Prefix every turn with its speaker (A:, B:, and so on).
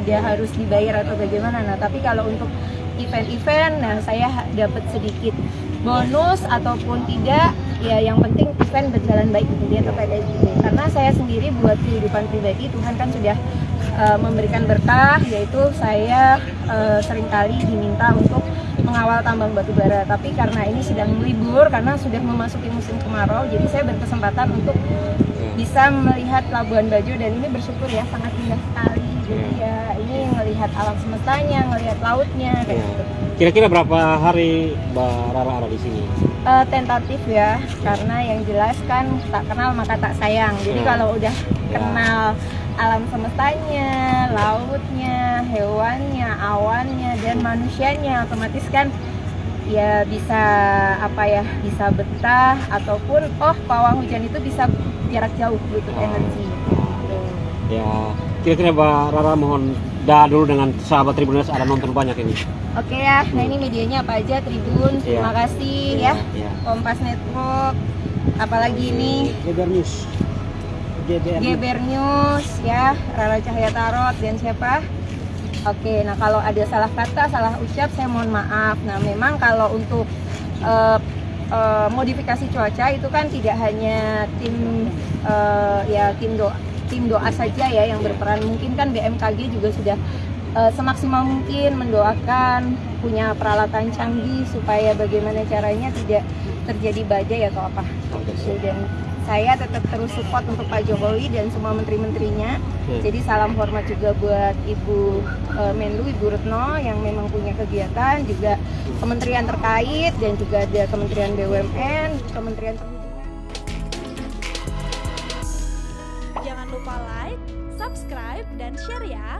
A: ada harus dibayar atau bagaimana. Nah, tapi kalau untuk event-event, nah saya dapat sedikit bonus ataupun tidak, ya yang penting event berjalan baik kemudian kepada gitu. Karena saya sendiri buat kehidupan pribadi Tuhan kan sudah uh, memberikan berkah, yaitu saya uh, sering kali diminta untuk mengawal tambang batu bara. Tapi karena ini sedang libur, karena sudah memasuki musim kemarau, jadi saya berkesempatan untuk bisa melihat Labuan Bajo dan ini bersyukur ya sangat indah sekali. Jadi ya ini ngelihat alam semestanya, ngelihat lautnya kayak gitu.
B: Kira-kira berapa hari Mbak Rara ada di sini?
A: Uh, tentatif ya, karena yang jelas kan tak kenal maka tak sayang. Jadi kalau udah
B: Ya.
A: kenal alam semestanya, lautnya, hewannya, awannya, dan manusianya, otomatis kan ya bisa apa ya, bisa betah ataupun oh pawang hujan itu bisa jarak jauh gitu
B: Oh.
A: energi. Gitu.
B: Ya, kira-kira Mbak Rara mohon dah dulu dengan sahabat Tribuners ada nonton banyak ini.
A: Oke ya, nah ini medianya apa aja Tribun, terima
B: Iya.
A: kasih ya.
B: ya.
A: Kompas Network, apalagi ini
C: Geber News.
A: Geber News ya, Rara Cahaya Tarot dan siapa? Oke, nah kalau ada salah kata, salah ucap saya mohon maaf. Nah memang kalau untuk eh, eh, modifikasi cuaca itu kan tidak hanya tim eh, ya tim doa tim doa saja ya yang berperan. Mungkin kan BMKG juga sudah eh, semaksimal mungkin mendoakan punya peralatan canggih supaya bagaimana caranya tidak terjadi badai atau apa.
B: Oke.
A: Dan saya tetap terus support untuk Pak Jokowi dan semua menteri-menterinya.
B: Oke.
A: Jadi salam hormat juga buat Ibu eh, Menlu, Ibu Retno yang memang punya kegiatan, juga kementerian terkait dan juga ada Kementerian BUMN, Kementerian Perhubungan.
D: Jangan lupa like, subscribe, dan share ya.